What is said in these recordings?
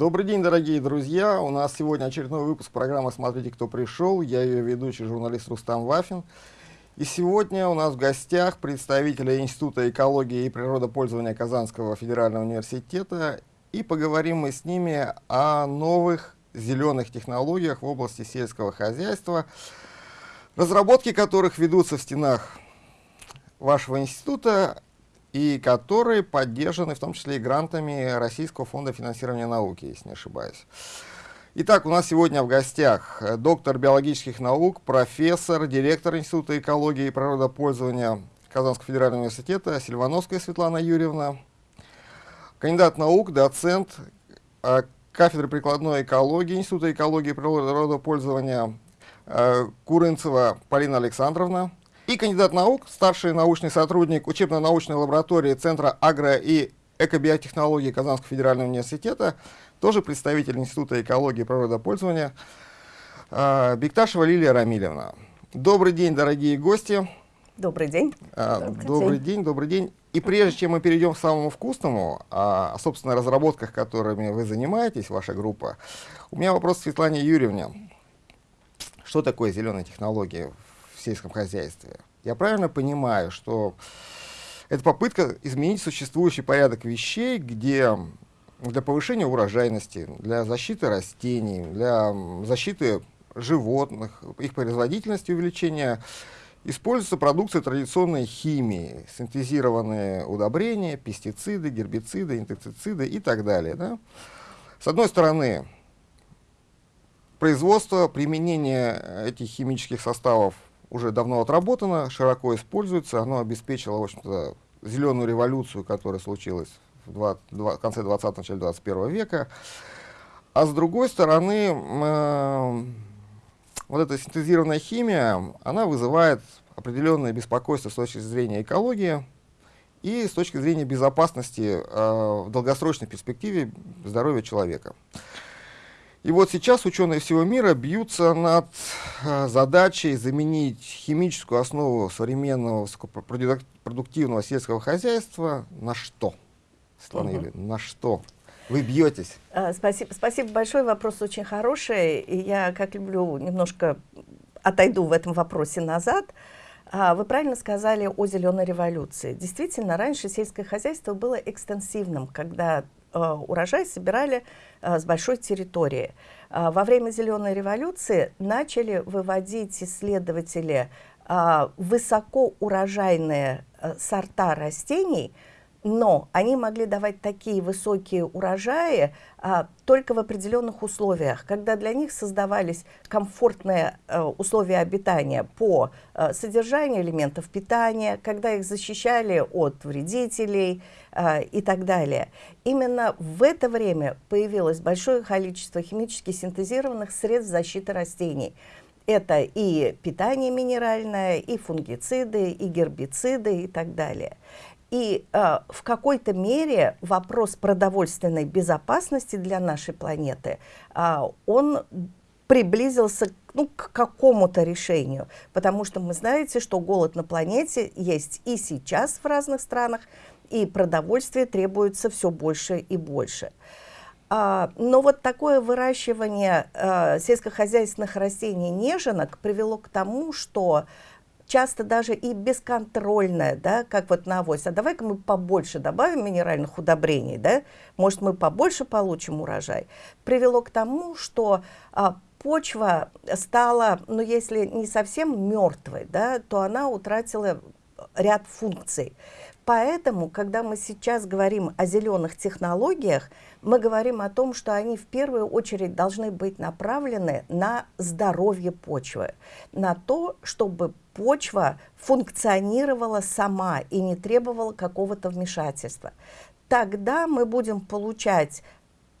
Добрый день, дорогие друзья. У нас сегодня очередной выпуск программы «Смотрите, кто пришел». Я ее ведущий, журналист Рустам Вафин. И сегодня у нас в гостях представители Института экологии и природопользования Казанского федерального университета. И поговорим мы с ними о новых зеленых технологиях в области сельского хозяйства, разработки которых ведутся в стенах вашего института и которые поддержаны в том числе и грантами Российского фонда финансирования науки, если не ошибаюсь. Итак, у нас сегодня в гостях доктор биологических наук, профессор, директор Института экологии и природопользования Казанского федерального университета Сильвановская Светлана Юрьевна, кандидат наук, доцент э, кафедры прикладной экологии Института экологии и природопользования э, Курынцева Полина Александровна, и кандидат наук, старший научный сотрудник учебно-научной лаборатории Центра агро- и экобиотехнологии Казанского федерального университета, тоже представитель Института экологии и природопользования, э, Бекташева Лилия Рамилевна. Добрый день, дорогие гости. Добрый день. Э, добрый, добрый день. день, добрый день. И прежде чем мы перейдем к самому вкусному, о, собственно, разработках, которыми вы занимаетесь, ваша группа, у меня вопрос к Светлане Юрьевне. Что такое зеленые технологии в сельском хозяйстве. Я правильно понимаю, что это попытка изменить существующий порядок вещей, где для повышения урожайности, для защиты растений, для защиты животных, их производительности увеличения, используется продукция традиционной химии, синтезированные удобрения, пестициды, гербициды, инсектициды и так далее. Да? С одной стороны, производство, применение этих химических составов уже давно отработано, широко используется, оно обеспечило, в общем-то, зеленую революцию, которая случилась в 20, 20, конце 20 начале 21 века. А с другой стороны, э, вот эта синтезированная химия, она вызывает определенное беспокойство с точки зрения экологии и с точки зрения безопасности э, в долгосрочной перспективе здоровья человека. И вот сейчас ученые всего мира бьются над э, задачей заменить химическую основу современного высокопродуктивного сельского хозяйства на что? Светлана угу. На что? Вы бьетесь. А, спасибо, спасибо большое, вопрос очень хороший. И я, как люблю, немножко отойду в этом вопросе назад. А, вы правильно сказали о зеленой революции. Действительно, раньше сельское хозяйство было экстенсивным, когда урожай собирали Э, с большой территории. Э, во время Зеленой революции начали выводить исследователи э, высокоурожайные сорта растений – но они могли давать такие высокие урожаи а, только в определенных условиях, когда для них создавались комфортные а, условия обитания по а, содержанию элементов питания, когда их защищали от вредителей а, и так далее. Именно в это время появилось большое количество химически синтезированных средств защиты растений. Это и питание минеральное, и фунгициды, и гербициды и так далее. И э, в какой-то мере вопрос продовольственной безопасности для нашей планеты, э, он приблизился ну, к какому-то решению. Потому что мы знаете, что голод на планете есть и сейчас в разных странах, и продовольствие требуется все больше и больше. А, но вот такое выращивание а, сельскохозяйственных растений неженок привело к тому, что часто даже и бесконтрольная, да, как вот на авось. А давай-ка мы побольше добавим минеральных удобрений, да, может, мы побольше получим урожай. Привело к тому, что а, почва стала, ну, если не совсем мертвой, да, то она утратила ряд функций. Поэтому, когда мы сейчас говорим о зеленых технологиях, мы говорим о том, что они в первую очередь должны быть направлены на здоровье почвы, на то, чтобы почва функционировала сама и не требовала какого-то вмешательства. Тогда мы будем получать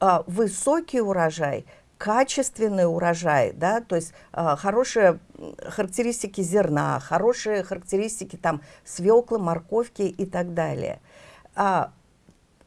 э, высокий урожай, качественный урожай, да, то есть э, хорошие характеристики зерна, хорошие характеристики там свеклы, морковки и так далее. А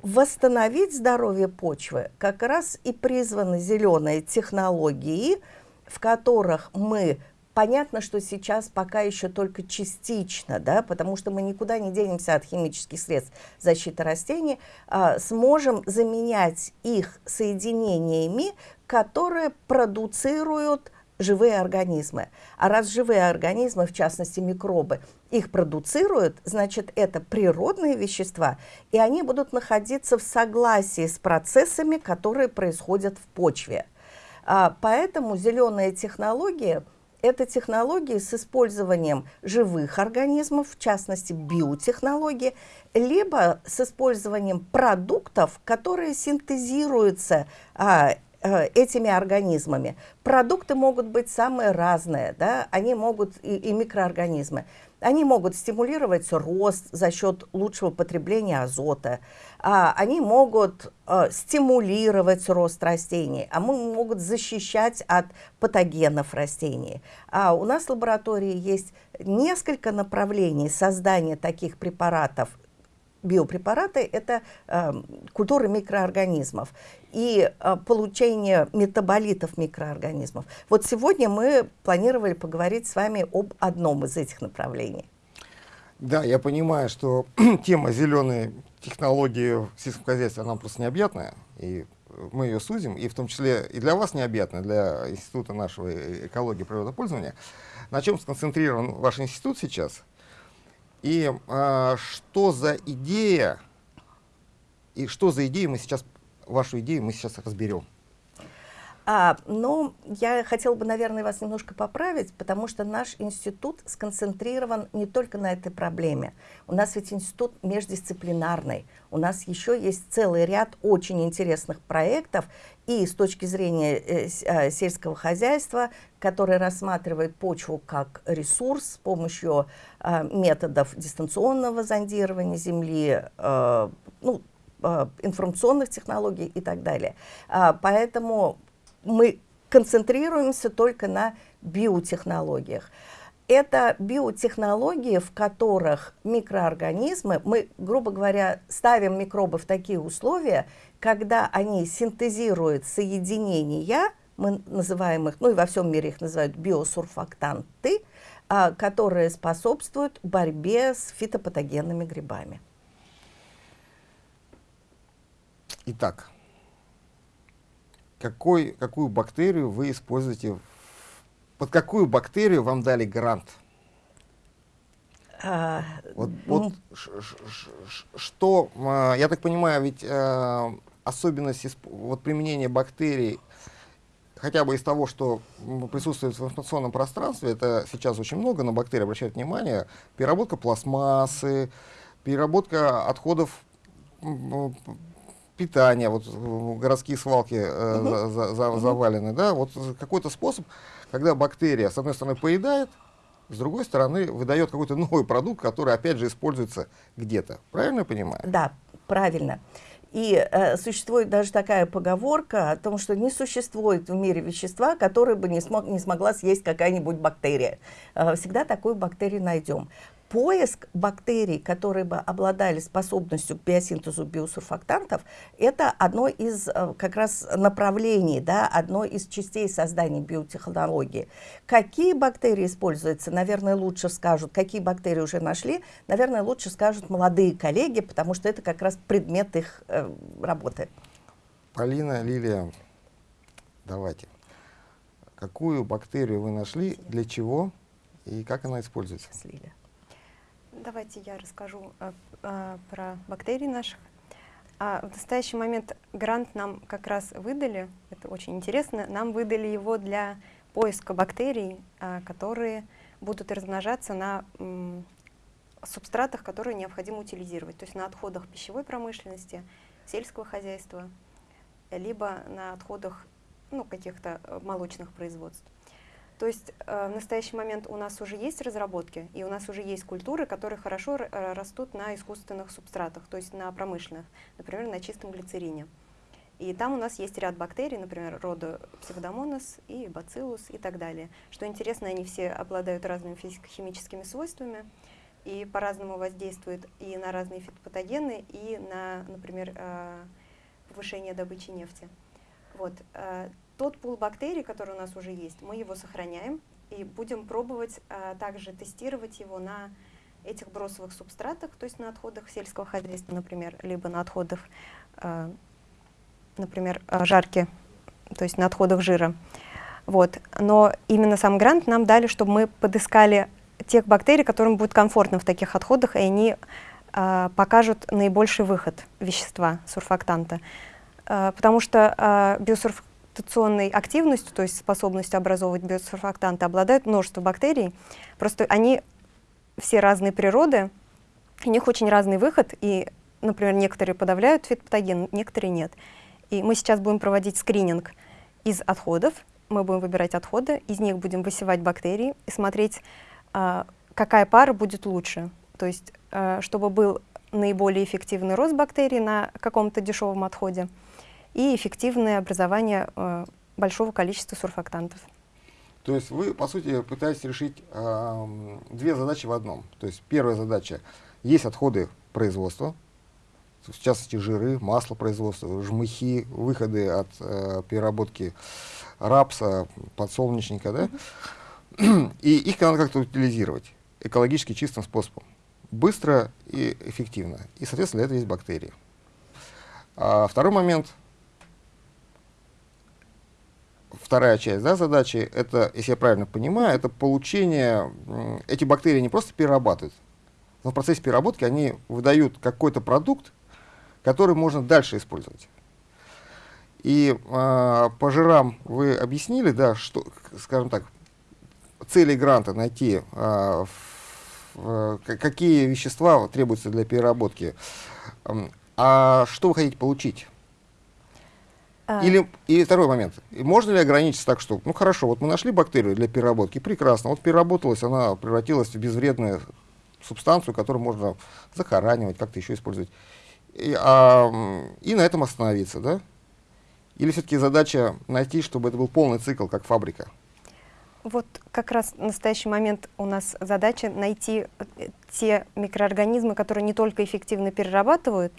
восстановить здоровье почвы как раз и призваны зеленые технологии, в которых мы Понятно, что сейчас пока еще только частично, да, потому что мы никуда не денемся от химических средств защиты растений, а, сможем заменять их соединениями, которые продуцируют живые организмы. А раз живые организмы, в частности микробы, их продуцируют, значит, это природные вещества, и они будут находиться в согласии с процессами, которые происходят в почве. А, поэтому зеленые технологии – это технологии с использованием живых организмов, в частности биотехнологии, либо с использованием продуктов, которые синтезируются а, этими организмами. Продукты могут быть самые разные, да? они могут и, и микроорганизмы. Они могут стимулировать рост за счет лучшего потребления азота. А, они могут а, стимулировать рост растений, а могут защищать от патогенов растений. А у нас в лаборатории есть несколько направлений создания таких препаратов биопрепараты – это э, культуры микроорганизмов и э, получение метаболитов микроорганизмов. Вот сегодня мы планировали поговорить с вами об одном из этих направлений. Да, я понимаю, что тема зеленой технологии в сельском хозяйстве, она просто необъятная, и мы ее сузим, и в том числе и для вас необъятная, для Института нашего экологии и природопользования. На чем сконцентрирован ваш институт сейчас – и а, что за идея, и что за идея мы сейчас, вашу идею мы сейчас разберем. А, ну, я хотела бы, наверное, вас немножко поправить, потому что наш институт сконцентрирован не только на этой проблеме. У нас ведь институт междисциплинарный. У нас еще есть целый ряд очень интересных проектов и с точки зрения э, э, сельского хозяйства, который рассматривает почву как ресурс с помощью э, методов дистанционного зондирования земли, э, ну, информационных технологий и так далее. А, поэтому мы концентрируемся только на биотехнологиях. Это биотехнологии, в которых микроорганизмы, мы, грубо говоря, ставим микробы в такие условия, когда они синтезируют соединения, мы называем их, ну и во всем мире их называют биосурфактанты, а, которые способствуют борьбе с фитопатогенными грибами. Итак, какой, какую бактерию вы используете, под какую бактерию вам дали грант? А, вот, ну, вот ш, ш, ш, что, а, я так понимаю, ведь а, особенность вот, применения бактерий, хотя бы из того, что присутствует в информационном пространстве, это сейчас очень много на бактерии обращают внимание, переработка пластмассы, переработка отходов питания, вот городские свалки э, угу. за, за, угу. завалены, да, вот какой-то способ, когда бактерия, с одной стороны, поедает, с другой стороны, выдает какой-то новый продукт, который, опять же, используется где-то. Правильно я понимаю? Да, правильно. И э, существует даже такая поговорка о том, что не существует в мире вещества, которое бы не, смог, не смогла съесть какая-нибудь бактерия. Э, всегда такую бактерию найдем поиск бактерий, которые бы обладали способностью к биосинтезу биосурфактантов, это одно из э, как раз направлений, да, одно из частей создания биотехнологии. Какие бактерии используются, наверное, лучше скажут, какие бактерии уже нашли, наверное, лучше скажут молодые коллеги, потому что это как раз предмет их э, работы. Полина, Лилия, давайте. Какую бактерию вы нашли, для чего и как она используется? Лилия. Давайте я расскажу а, а, про бактерии наших. А, в настоящий момент грант нам как раз выдали, это очень интересно, нам выдали его для поиска бактерий, а, которые будут размножаться на субстратах, которые необходимо утилизировать, то есть на отходах пищевой промышленности, сельского хозяйства, либо на отходах ну, каких-то молочных производств. То есть э, в настоящий момент у нас уже есть разработки, и у нас уже есть культуры, которые хорошо э, растут на искусственных субстратах, то есть на промышленных, например, на чистом глицерине. И там у нас есть ряд бактерий, например, рода псевдомонос и бациллус и так далее. Что интересно, они все обладают разными физико-химическими свойствами и по-разному воздействуют и на разные фитопатогены, и на, например, э, повышение добычи нефти. Вот. Тот пул бактерий, который у нас уже есть, мы его сохраняем, и будем пробовать а, также тестировать его на этих бросовых субстратах, то есть на отходах сельского хозяйства, например, либо на отходах, а, например, а, жарки, то есть на отходах жира. Вот. Но именно сам грант нам дали, чтобы мы подыскали тех бактерий, которым будет комфортно в таких отходах, и они э, покажут наибольший выход вещества, сурфактанта. Э, потому что э, биосурфактационной активностью, то есть способностью образовывать биосурфактанты, обладают множество бактерий. Просто они все разные природы, у них очень разный выход, и, например, некоторые подавляют фитопатоген, некоторые нет. И мы сейчас будем проводить скрининг из отходов, мы будем выбирать отходы, из них будем высевать бактерии и смотреть, а, какая пара будет лучше. То есть, а, чтобы был наиболее эффективный рост бактерий на каком-то дешевом отходе и эффективное образование а, большого количества сурфактантов. То есть вы, по сути, пытаетесь решить э, две задачи в одном. То есть первая задача — есть отходы производства, в частности жиры, масло производства, жмыхи, выходы от э, переработки рапса, подсолнечника, да? И их надо как-то утилизировать экологически чистым способом. Быстро и эффективно. И, соответственно, для этого есть бактерии. А второй момент, вторая часть да, задачи, это, если я правильно понимаю, это получение, эти бактерии не просто перерабатывают, но в процессе переработки они выдают какой-то продукт, который можно дальше использовать. И э, по жирам вы объяснили, да, что, скажем так, цели гранта найти, э, в, э, какие вещества требуются для переработки. А что вы хотите получить? А. Или, и второй момент. Можно ли ограничиться так, что, ну хорошо, вот мы нашли бактерию для переработки, прекрасно, вот переработалась, она превратилась в безвредную субстанцию, которую можно захоранивать, как-то еще использовать. И, а, и на этом остановиться, да? Или все-таки задача найти, чтобы это был полный цикл, как фабрика? Вот как раз в настоящий момент у нас задача найти э, те микроорганизмы, которые не только эффективно перерабатывают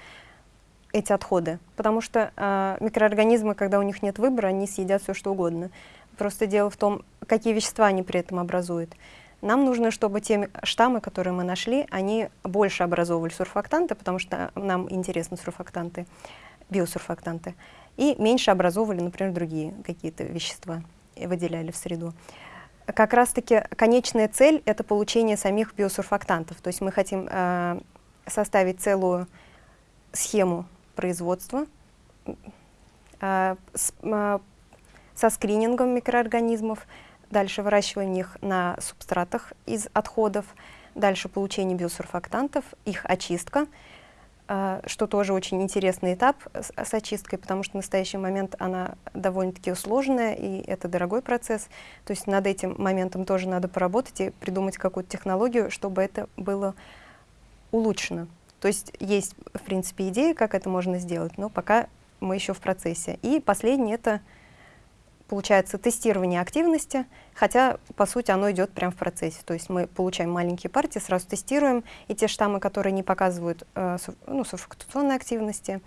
эти отходы, потому что э, микроорганизмы, когда у них нет выбора, они съедят все что угодно. Просто дело в том, какие вещества они при этом образуют. Нам нужно, чтобы те штаммы, которые мы нашли, они больше образовывали сурфактанты, потому что нам интересны сурфактанты, биосурфактанты и меньше образовывали, например, другие какие-то вещества и выделяли в среду. Как раз-таки конечная цель — это получение самих биосурфактантов. То есть мы хотим э, составить целую схему производства с, э, со скринингом микроорганизмов, дальше выращиваем их на субстратах из отходов, дальше получение биосурфактантов, их очистка — а, что тоже очень интересный этап с очисткой, потому что в настоящий момент она довольно-таки сложная, и это дорогой процесс. То есть над этим моментом тоже надо поработать и придумать какую-то технологию, чтобы это было улучшено. То есть есть, в принципе, идея, как это можно сделать, но пока мы еще в процессе. И последнее — это получается тестирование активности, хотя, по сути, оно идет прямо в процессе. То есть мы получаем маленькие партии, сразу тестируем, и те штаммы, которые не показывают э, ну, сурфактационной активности,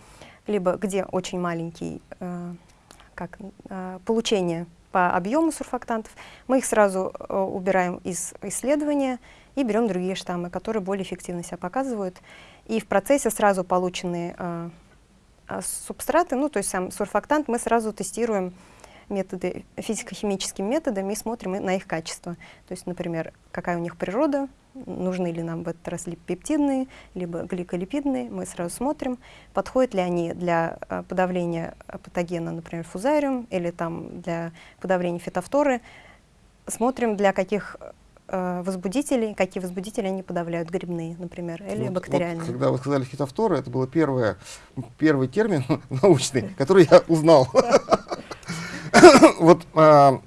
либо где очень маленький э, как, э, получение по объему сурфактантов, мы их сразу э, убираем из исследования и берем другие штаммы, которые более эффективно себя показывают. И в процессе сразу полученные э, э субстраты, ну, то есть сам сурфактант, мы сразу тестируем методы, физико-химическими методами и смотрим на их качество. То есть, например, какая у них природа, нужны ли нам в этот раз пептидные, либо гликолипидные, мы сразу смотрим, подходят ли они для э, подавления патогена, например, фузариум, или там для подавления фитофторы. Смотрим, для каких возбудителей, какие возбудители они подавляют, грибные, например, или вот, бактериальные. Вот, когда вы сказали фитофторы, это был первый термин научный, который я узнал. вот а,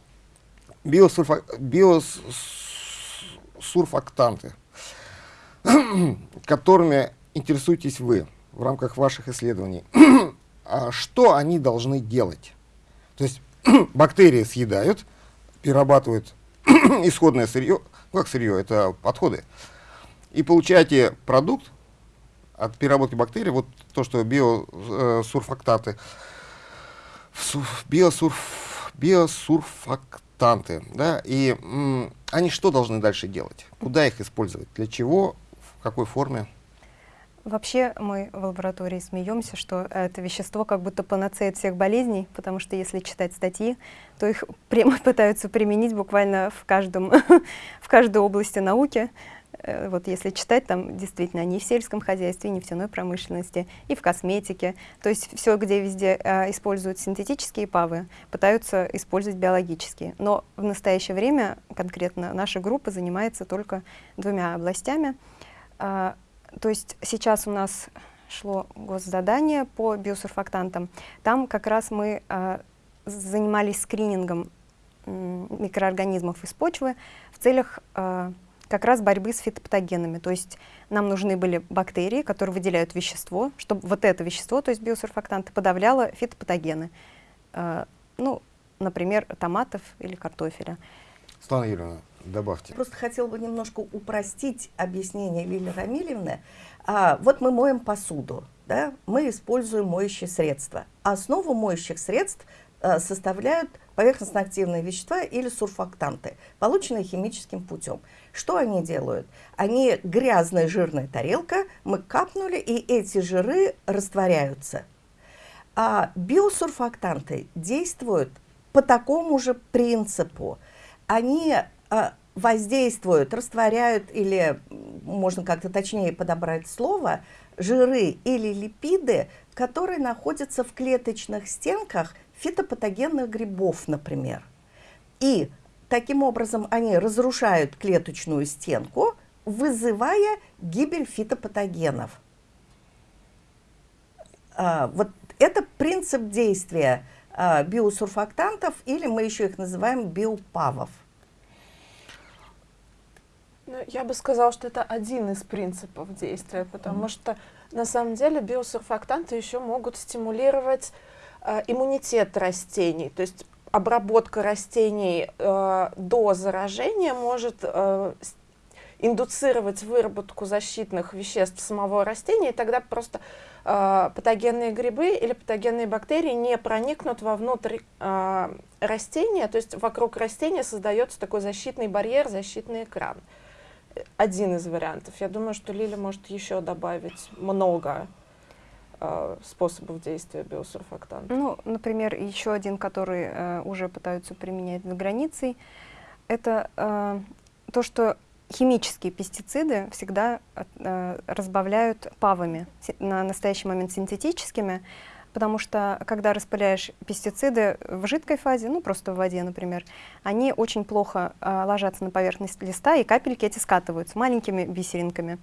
биосурфа, биосурфактанты, которыми интересуетесь вы в рамках ваших исследований, а что они должны делать? То есть бактерии съедают, перерабатывают исходное сырье, ну как сырье, это отходы, и получаете продукт от переработки бактерий, вот то, что биосурфактаты, биосурф биосурфактанты сурфактанты, да, и они что должны дальше делать? Куда их использовать? Для чего? В какой форме? Вообще мы в лаборатории смеемся, что это вещество как будто панацея всех болезней, потому что если читать статьи, то их прямо пытаются применить буквально в, каждом, в каждой области науки. Э, вот если читать, там действительно не в сельском хозяйстве, не в нефтяной промышленности, и в косметике. То есть все, где везде э, используют синтетические павы, пытаются использовать биологические. Но в настоящее время конкретно наша группа занимается только двумя областями. То есть сейчас у нас шло госзадание по биосурфактантам. Там как раз мы э, занимались скринингом микроорганизмов из почвы в целях э, как раз борьбы с фитопатогенами. То есть нам нужны были бактерии, которые выделяют вещество, чтобы вот это вещество, то есть биосурфактанты, подавляло фитопатогены. Э, ну, например, томатов или картофеля. Светлана Юрьевна, добавьте. Просто хотела бы немножко упростить объяснение Лилии Рамилевны. А, вот мы моем посуду, да, мы используем моющие средства. Основу моющих средств а, составляют поверхностно-активные вещества или сурфактанты, полученные химическим путем. Что они делают? Они грязная жирная тарелка, мы капнули, и эти жиры растворяются. А биосурфактанты действуют по такому же принципу. Они воздействуют, растворяют или, можно как-то точнее подобрать слово, жиры или липиды, которые находятся в клеточных стенках фитопатогенных грибов, например. И таким образом они разрушают клеточную стенку, вызывая гибель фитопатогенов. А, вот это принцип действия а, биосурфактантов, или мы еще их называем биопавов. Ну, я бы сказала, что это один из принципов действия, потому mm что на самом деле биосурфактанты еще могут стимулировать э, иммунитет растений. То есть обработка растений э, до заражения может э, индуцировать выработку защитных веществ самого растения, и тогда просто э, патогенные грибы или патогенные бактерии не проникнут вовнутрь э, растения, то есть вокруг растения создается такой защитный барьер, защитный экран. Э, один из вариантов. Я думаю, что Лиля может еще добавить много э, способов действия биосурфактанта. Ну, например, еще один, который э, уже пытаются применять за границей, это э, то, что химические пестициды всегда э, разбавляют павами, на настоящий момент синтетическими, потому что когда распыляешь пестициды в жидкой фазе, ну просто в воде, например, они очень плохо э, ложатся на поверхность листа, и капельки эти скатываются маленькими бисеринками.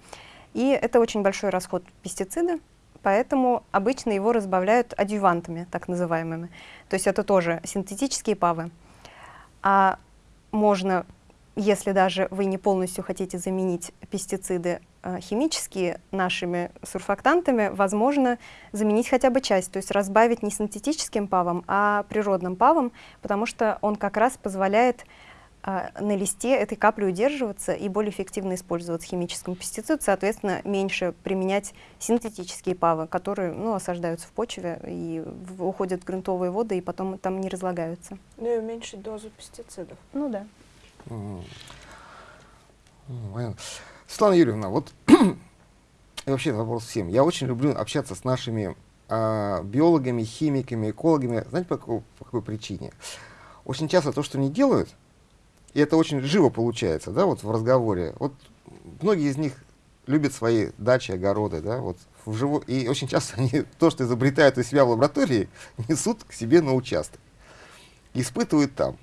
И это очень большой расход пестицида, поэтому обычно его разбавляют адъювантами, так называемыми. То есть это тоже синтетические павы. А можно если даже вы не полностью хотите заменить пестициды э, химические нашими сурфактантами, возможно заменить хотя бы часть, то есть разбавить не синтетическим павом, а природным павом, потому что он как раз позволяет э, на листе этой капли удерживаться и более эффективно использовать химическим пестицид, соответственно, меньше применять синтетические павы, которые ну, осаждаются в почве и в, уходят в грунтовые воды и потом там не разлагаются. Ну и уменьшить дозу пестицидов. Ну да. Светлана Юрьевна, вот вообще вопрос всем. Я очень люблю общаться с нашими э, биологами, химиками, экологами. Знаете, по какой, по какой причине? Очень часто то, что они делают, и это очень живо получается, да, вот в разговоре. Вот многие из них любят свои дачи, огороды, да, вот в живо... и очень часто они то, что изобретают у себя в лаборатории, несут к себе на участок, испытывают там.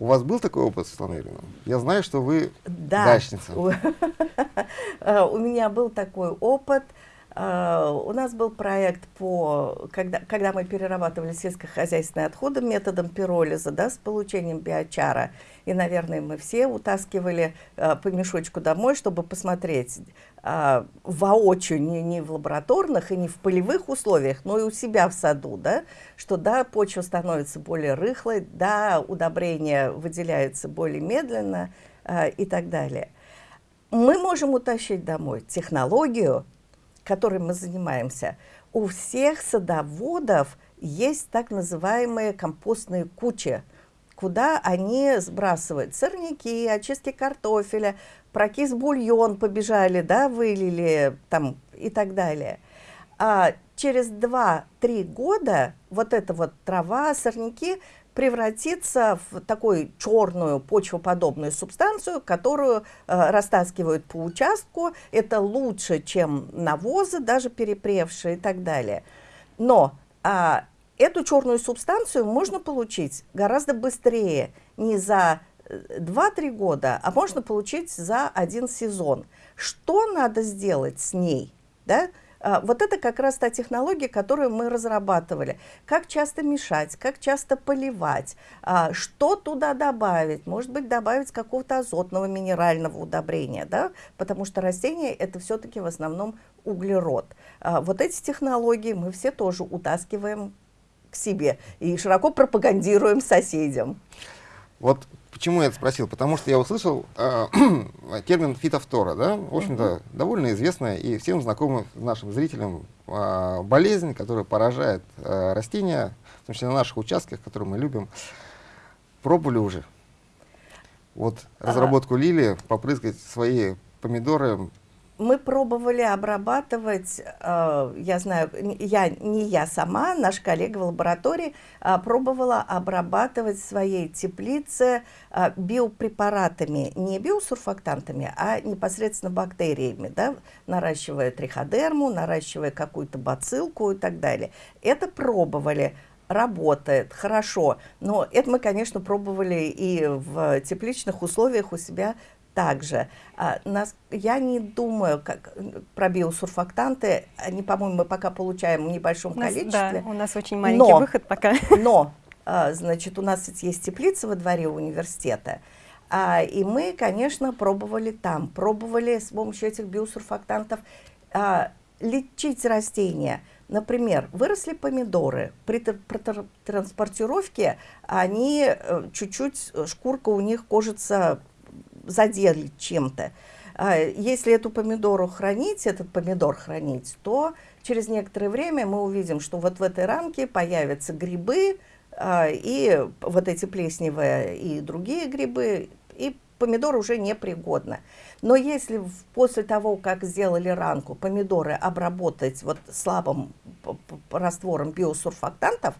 У вас был такой опыт, Светлана Юрьевна? Я знаю, что вы да. дачница. Э, у меня был такой опыт. Uh, у нас был проект по, когда, когда мы перерабатывали сельскохозяйственные отходы методом пиролиза, да, с получением биочара. И, наверное, мы все утаскивали uh, по мешочку домой, чтобы посмотреть uh, воочию, не, не в лабораторных и не в полевых условиях, но и у себя в саду, да, что, да, почва становится более рыхлой, да, удобрения выделяются более медленно и так далее. Мы можем утащить домой технологию, которой мы занимаемся, у всех садоводов есть так называемые компостные кучи. Куда они сбрасывают сорняки, очистки картофеля, прокис бульон побежали, да, вылили там и так далее. А через 2-3 года вот эта вот трава, сорняки превратится в такую черную почвоподобную субстанцию, которую э, растаскивают по участку. Это лучше, чем навозы, даже перепревшие и так далее. Но а, эту черную субстанцию можно получить гораздо быстрее, не за 2-3 э, года, а можно получить за один сезон. Что надо сделать с ней? Да? А, вот это как раз та технология, которую мы разрабатывали. Как часто мешать, как часто поливать, а, что туда добавить, может быть, добавить какого-то азотного минерального удобрения, да? потому что растения это все-таки в основном углерод. А, вот эти технологии мы все тоже утаскиваем к себе и широко пропагандируем соседям. Вот Почему я это спросил? Потому что я услышал э, термин фитофтора, да, в общем-то, uh -huh. довольно известная и всем знакомая нашим зрителям э, болезнь, которая поражает э, растения, в том числе на наших участках, которые мы любим. Пробовали уже? Вот разработку uh -huh. лилии, попрыскать свои помидоры мы пробовали обрабатывать, э, я знаю, я, не я сама, наш коллега в лаборатории э, пробовала обрабатывать в своей теплице э, биопрепаратами, не биосурфактантами, а непосредственно бактериями, да, наращивая триходерму, наращивая какую-то бацилку и так далее. Это пробовали работает хорошо. Но это мы, конечно, пробовали и в тепличных условиях у себя также. А, нас, я не думаю как, про биосурфактанты, они, по-моему, мы пока получаем в небольшом у нас, количестве. Да, у нас очень маленький но, выход пока. Но, а, значит, у нас есть теплица во дворе университета, а, и мы, конечно, пробовали там, пробовали с помощью этих биосурфактантов лечить растения. Например, выросли помидоры, при, транспортировке они э, чуть-чуть, шкурка у них кожица задели чем-то. А если эту помидору хранить, этот помидор хранить, то через некоторое время мы увидим, что вот в этой рамке появятся грибы, а, и вот эти плесневые и другие грибы, и помидор уже непригодно. Но если после того, как сделали ранку, помидоры обработать вот слабым раствором биосурфактантов,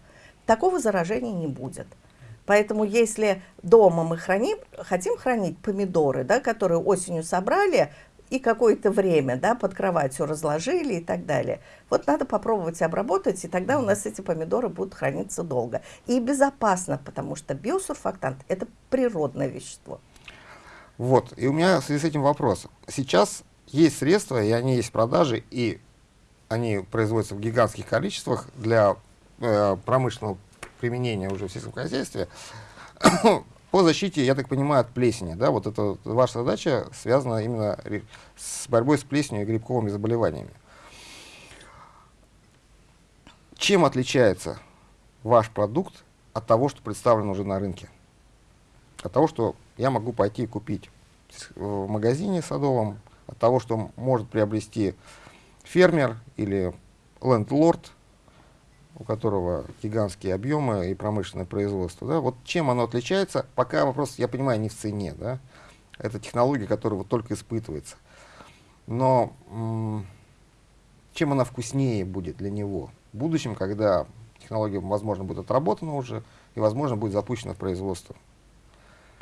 такого заражения не будет. Поэтому если дома мы храним, хотим хранить помидоры, да, которые осенью собрали, и какое-то время да, под кроватью разложили и так далее. Вот надо попробовать обработать, и тогда у нас эти помидоры будут храниться долго. И безопасно, потому что биосурфактант – это природное вещество. Вот, и у меня в связи с этим вопрос. Сейчас есть средства, и они есть в продаже, и они производятся в гигантских количествах для э, промышленного применения уже в сельском хозяйстве, по защите, я так понимаю, от плесени. Да? Вот это ваша задача связана именно с борьбой с плесенью и грибковыми заболеваниями. Чем отличается ваш продукт от того, что представлено уже на рынке? От того, что я могу пойти и купить в магазине садовом, от того, что может приобрести фермер или лендлорд у которого гигантские объемы и промышленное производство. Да? Вот чем оно отличается, пока вопрос, я понимаю, не в цене. Да? Это технология, которая вот только испытывается. Но чем она вкуснее будет для него в будущем, когда технология, возможно, будет отработана уже и, возможно, будет запущена в производство?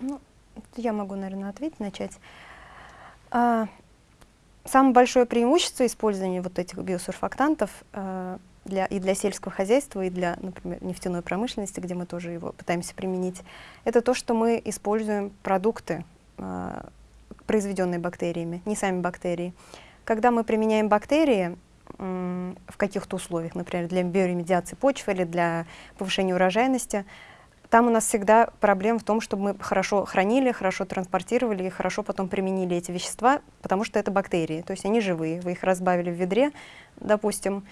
Ну, я могу, наверное, ответить, начать. А, самое большое преимущество использования вот этих биосурфактантов а, для, и для сельского хозяйства, и для, например, нефтяной промышленности, где мы тоже его пытаемся применить, это то, что мы используем продукты, э, произведенные бактериями, не сами бактерии. Когда мы применяем бактерии э, в каких-то условиях, например, для биоремедиации почвы или для повышения урожайности, там у нас всегда проблема в том, чтобы мы хорошо хранили, хорошо транспортировали и хорошо потом применили эти вещества, потому что это бактерии, то есть они живые. Вы их разбавили в ведре, допустим,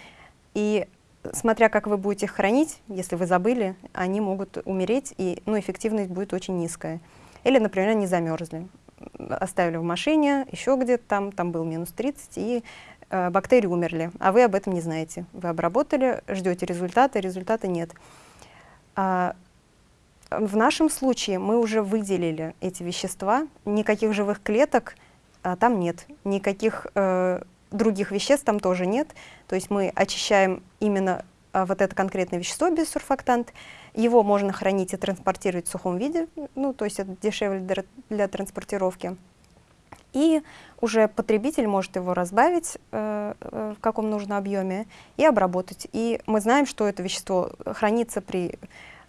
и смотря как вы будете их хранить, если вы забыли, они могут умереть, и ну, эффективность будет очень низкая. Или, например, они замерзли. Оставили в машине, еще где-то там, там был минус 30, и э, бактерии умерли, а вы об этом не знаете. Вы обработали, ждете результата, результата нет. А, В нашем случае мы уже выделили эти вещества, никаких живых клеток а, там нет, никаких э, других веществ там тоже нет. То есть мы очищаем именно а, вот это конкретное вещество, бисурфактант. Его можно хранить и транспортировать в сухом виде, ну, то есть это дешевле для, для транспортировки. И уже потребитель может его разбавить э, э, в каком нужном объеме и обработать. И мы знаем, что это вещество хранится при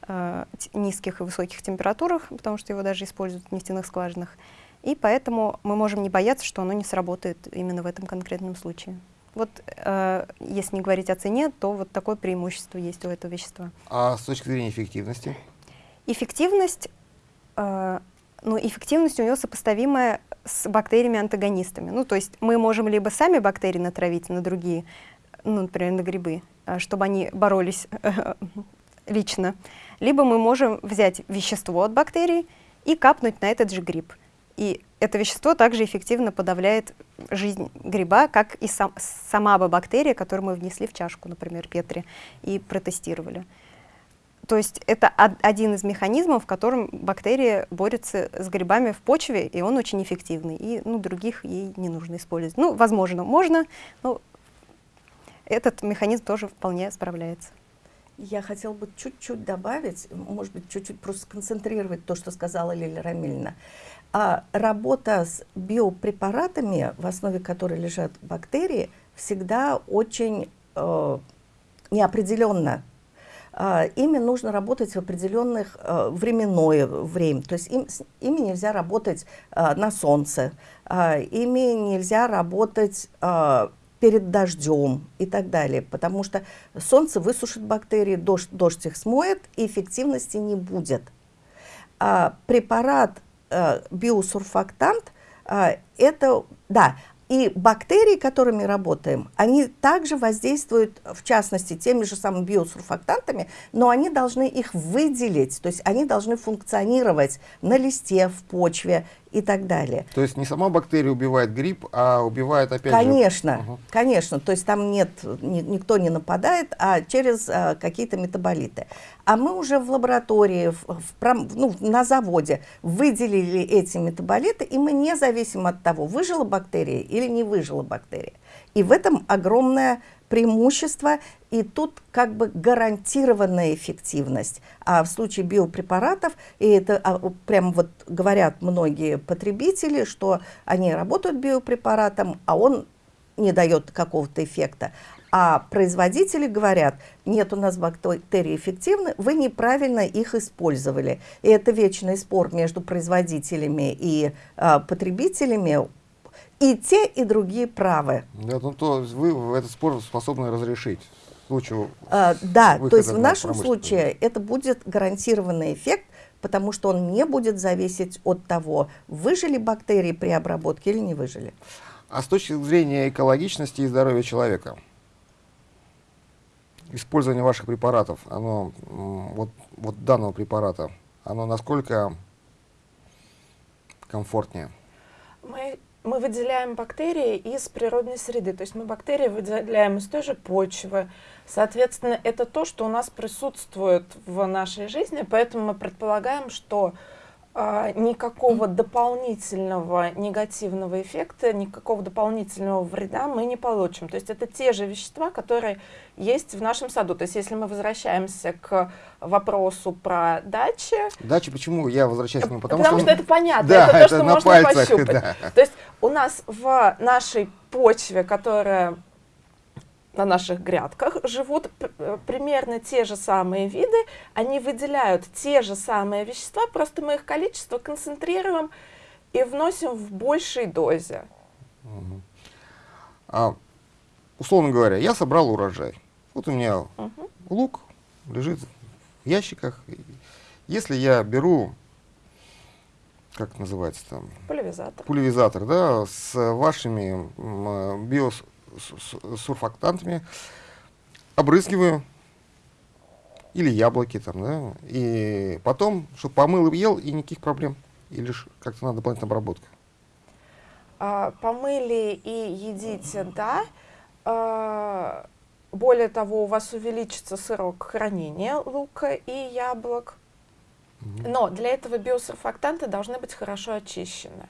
э, низких и высоких температурах, потому что его даже используют в нефтяных скважинах. И поэтому мы можем не бояться, что оно не сработает именно в этом конкретном случае. Вот э, если не говорить о цене, то вот такое преимущество есть у этого вещества. А с точки зрения эффективности? Эффективность, э, ну, эффективность у него сопоставимая с бактериями-антагонистами. Ну, то есть мы можем либо сами бактерии натравить на другие, ну, например, на грибы, э, чтобы они боролись э, лично, либо мы можем взять вещество от бактерий и капнуть на этот же гриб. И это вещество также эффективно подавляет жизнь гриба, как и сам, сама бы бактерия, которую мы внесли в чашку, например, Петри, и протестировали. То есть это один из механизмов, в котором бактерия борется с грибами в почве, и он очень эффективный. И ну, других ей не нужно использовать. Ну, возможно, можно, но этот механизм тоже вполне справляется. Я хотела бы чуть-чуть добавить, может быть, чуть-чуть просто сконцентрировать то, что сказала Лилия Рамильевна. А работа с биопрепаратами, в основе которой лежат бактерии, всегда очень э, неопределенно. Э, ими нужно работать в определенных э, временное время. То есть им, с, ими нельзя работать э, на солнце, э, ими нельзя работать э, перед дождем и так далее, потому что солнце высушит бактерии, дождь, дождь их смоет, и эффективности не будет. А препарат биосурфактант, э, это, да, и бактерии, которыми работаем, они также воздействуют, в частности, теми же самыми биосурфактантами, но они должны их выделить, то есть они должны функционировать на листе, в почве и так далее. То есть не сама бактерия убивает гриб, а убивает опять конечно, же... Угу. Конечно, то есть там нет, ни, никто не нападает, а через а, какие-то метаболиты. А мы уже в лаборатории, в, в, ну, на заводе выделили эти метаболиты, и мы не зависим от того, выжила бактерия или не выжила бактерия. И в этом огромная преимущество, и тут как бы гарантированная эффективность. А в случае биопрепаратов, и это а, прям вот говорят многие потребители, что они работают биопрепаратом, а он не дает какого-то эффекта. А производители говорят, нет у нас бактерии эффективны, вы неправильно их использовали. И это вечный спор между производителями и а, потребителями и те, и другие правы. Да, ну то вы этот спор способны разрешить. Случаю а, да, то есть в нашем случае это будет гарантированный эффект, потому что он не будет зависеть от того, выжили бактерии при обработке или не выжили. А с точки зрения экологичности и здоровья человека, использование ваших препаратов, оно, вот, вот данного препарата, оно насколько комфортнее? Мы мы выделяем бактерии из природной среды, то есть мы бактерии выделяем из той же почвы. Соответственно, это то, что у нас присутствует в нашей жизни, поэтому мы предполагаем, что никакого дополнительного негативного эффекта, никакого дополнительного вреда мы не получим. То есть это те же вещества, которые есть в нашем саду. То есть если мы возвращаемся к вопросу про дачи... Дачи почему? Я возвращаюсь к нему, потому, потому что... что это понятно, да, это то, это что на можно пальцах, пощупать. Да. То есть у нас в нашей почве, которая на наших грядках живут э, примерно те же самые виды, они выделяют те же самые вещества, просто мы их количество концентрируем и вносим в большей дозе. Угу. А, условно говоря, я собрал урожай. Вот у меня угу. лук лежит в ящиках. Если я беру, как называется там? Пулевизатор. Пулевизатор, да, с вашими биос сурфактантами, обрызгиваю, или яблоки там, да, и потом, чтобы помыл и ел, и никаких проблем, или как-то надо дополнительная обработка. А, помыли и едите, да. А, более того, у вас увеличится срок хранения лука и яблок. Но для этого биосурфактанты должны быть хорошо очищены.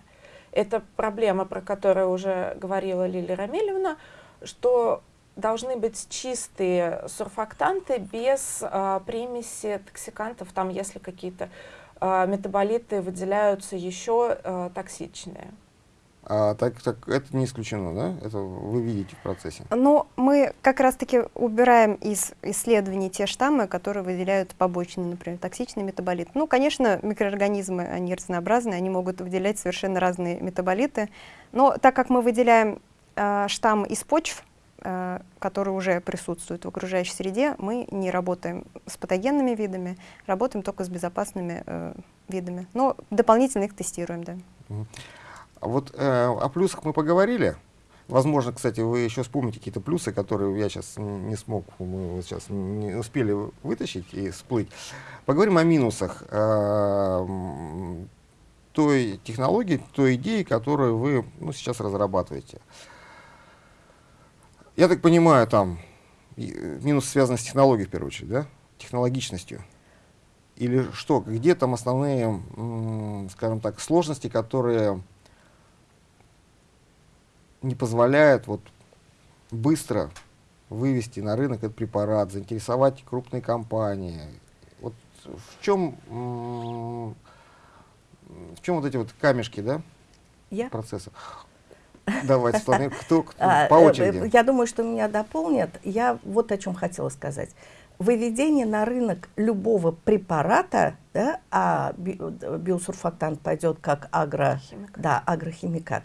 Это проблема, про которую уже говорила Лилия Рамилевна, что должны быть чистые сурфактанты без э, примеси токсикантов, там если какие-то э, метаболиты выделяются еще э, токсичные. А, так, так это не исключено, да? Это вы видите в процессе? Ну, мы как раз-таки убираем из исследований те штаммы, которые выделяют побочные, например, токсичный метаболит. Ну, конечно, микроорганизмы, они разнообразны, они могут выделять совершенно разные метаболиты. Но так как мы выделяем э, штамм из почв, э, которые уже присутствуют в окружающей среде, мы не работаем с патогенными видами, работаем только с безопасными э, видами. Но дополнительно их тестируем, да. Вот э, о плюсах мы поговорили. Возможно, кстати, вы еще вспомните какие-то плюсы, которые я сейчас не смог, мы сейчас не успели вытащить и всплыть. Поговорим о минусах э, той технологии, той идеи, которую вы ну, сейчас разрабатываете. Я так понимаю, там минус связан с технологией в первую очередь, да? Технологичностью. Или что? Где там основные, скажем так, сложности, которые не позволяет вот быстро вывести на рынок этот препарат, заинтересовать крупные компании. Вот в чем, в чем вот эти вот камешки, да, Я? процесса? Давайте, Светлана, кто, кто а, по очереди? Э, я думаю, что меня дополнят. Я вот о чем хотела сказать. Выведение на рынок любого препарата, да, а биосурфактант пойдет как агро, да, агрохимикат,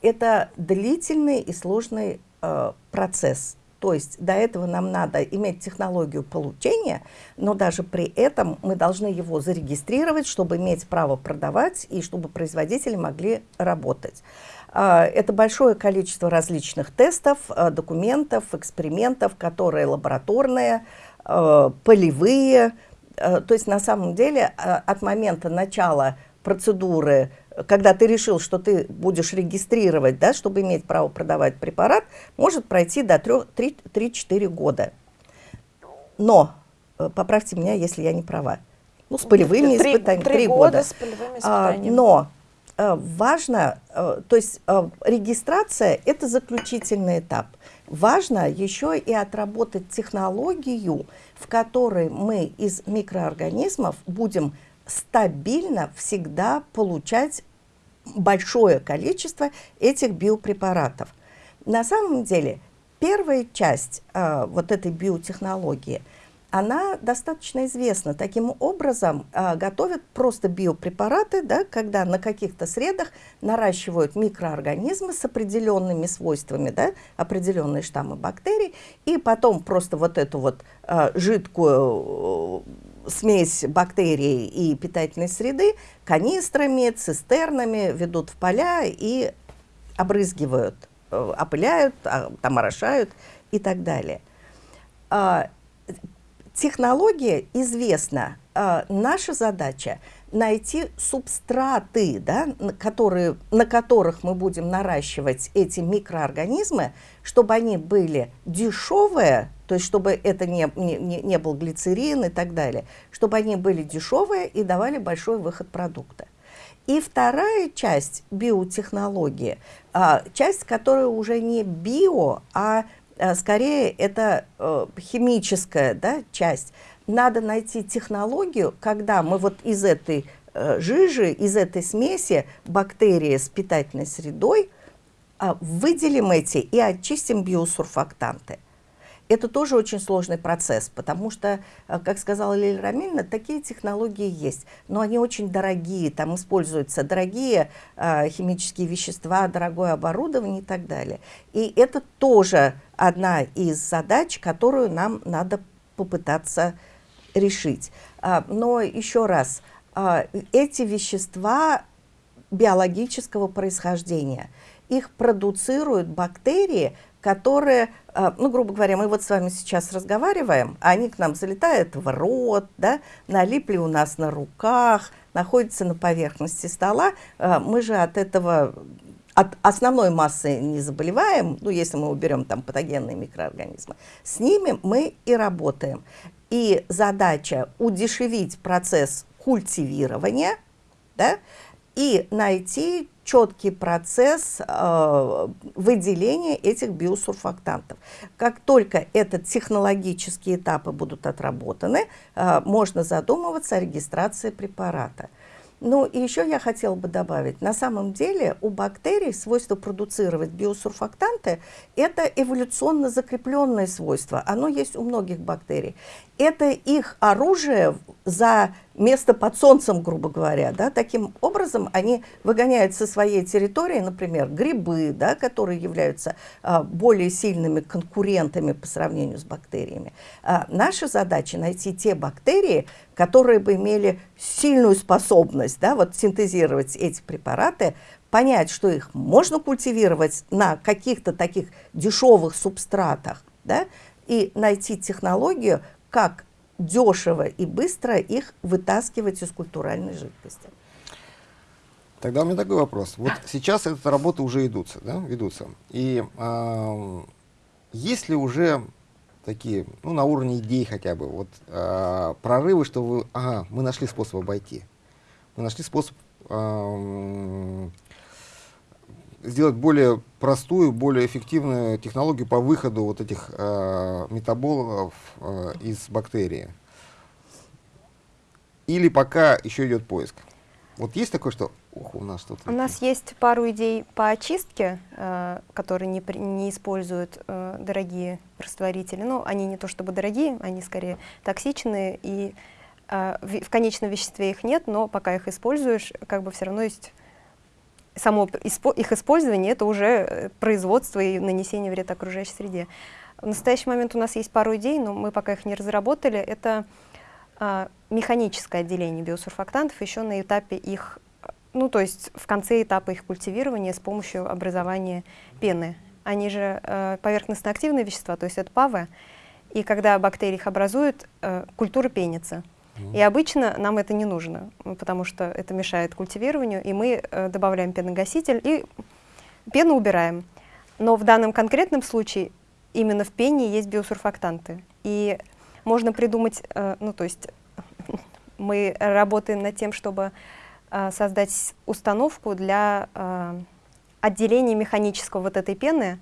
это длительный и сложный э, процесс. То есть до этого нам надо иметь технологию получения, но даже при этом мы должны его зарегистрировать, чтобы иметь право продавать и чтобы производители могли работать. Э, это большое количество различных тестов, э, документов, экспериментов, которые лабораторные, э, полевые. То есть на самом деле от момента начала процедуры когда ты решил, что ты будешь регистрировать, да, чтобы иметь право продавать препарат, может пройти до 3-4 года. Но, э, поправьте меня, если я не права, ну, с полевыми три, испытаниями. Три, года, года с полевыми а, испытаниями. А, но а, важно, а, то есть а, регистрация – это заключительный этап. Важно еще и отработать технологию, в которой мы из микроорганизмов будем стабильно всегда получать большое количество этих биопрепаратов. На самом деле, первая часть э, вот этой биотехнологии, она достаточно известна. Таким образом, э, готовят просто биопрепараты, да, когда на каких-то средах наращивают микроорганизмы с определенными свойствами, да, определенные штаммы бактерий, и потом просто вот эту вот э, жидкую смесь бактерий и питательной среды канистрами, цистернами ведут в поля и обрызгивают, э, опыляют, а, там орошают и так далее. Технология известна. А, наша задача найти субстраты, да, которые, на которых мы будем наращивать эти микроорганизмы, чтобы они были дешевые, то есть чтобы это не, не, не был глицерин и так далее, чтобы они были дешевые и давали большой выход продукта. И вторая часть биотехнологии, а, часть, которая уже не био, а скорее это э, химическая да, часть. Надо найти технологию, когда мы вот из этой э, жижи, из этой смеси бактерии с питательной средой выделим эти и очистим биосурфактанты. Это тоже очень сложный процесс, потому что, э, как сказала Лилия Рамильевна, такие технологии есть, но они очень дорогие, там используются дорогие э, химические вещества, дорогое оборудование и так далее. И это тоже одна из задач, которую нам надо попытаться решить. А, но еще раз, а, эти вещества биологического происхождения, их продуцируют бактерии, которые, а, ну, грубо говоря, мы вот с вами сейчас разговариваем, они к нам залетают в рот, да, налипли у нас на руках, находятся на поверхности стола. А, мы же от этого, от основной массы не заболеваем, ну, если мы уберем там патогенные микроорганизмы. С ними мы и работаем. И задача удешевить процесс культивирования, да, и найти четкий процесс э, выделения этих биосурфактантов. Как только этот технологические этапы будут отработаны, э, можно задумываться о регистрации препарата. Ну и еще я хотела бы добавить, на самом деле у бактерий свойство продуцировать биосурфактанты – это эволюционно закрепленное свойство. Оно есть у многих бактерий. Это их оружие за место под солнцем, грубо говоря. Да? Таким образом они выгоняют со своей территории, например, грибы, да, которые являются а, более сильными конкурентами по сравнению с бактериями. А, наша задача найти те бактерии, которые бы имели сильную способность да, вот, синтезировать эти препараты, понять, что их можно культивировать на каких-то таких дешевых субстратах, да, и найти технологию, как дешево и быстро их вытаскивать из культуральной жидкости. Тогда у меня такой вопрос. Вот сейчас эта работа уже идутся, да, ведутся. И э, есть ли уже такие, ну, на уровне идей хотя бы, вот э, прорывы, что вы, ага, мы нашли способ обойти. Мы нашли способ сделать более простую, более эффективную технологию по выходу вот этих э, метаболов э, из бактерии. Или пока еще идет поиск? Вот есть такое, что ох, у нас тут... У нас есть пару идей по очистке, э, которые не, не используют э, дорогие растворители. Ну, они не то чтобы дорогие, они скорее токсичные, и э, в, в конечном веществе их нет, но пока их используешь, как бы все равно есть само их использование, это уже э, производство и нанесение вреда окружающей среде. В настоящий момент у нас есть пару идей, но мы пока их не разработали. Это а, механическое отделение биосурфактантов еще на этапе их, ну то есть в конце этапа их культивирования с помощью образования пены. Они же э, поверхностно-активные вещества, то есть это ПАВы, и когда бактерии их образуют, э, культура пенится. И обычно нам это не нужно, потому что это мешает культивированию, и мы э, добавляем пеногаситель и пену убираем. Но в данном конкретном случае именно в пене есть биосурфактанты. И можно придумать, э, ну то есть мы работаем над тем, чтобы э, создать установку для э, отделения механического вот этой пены,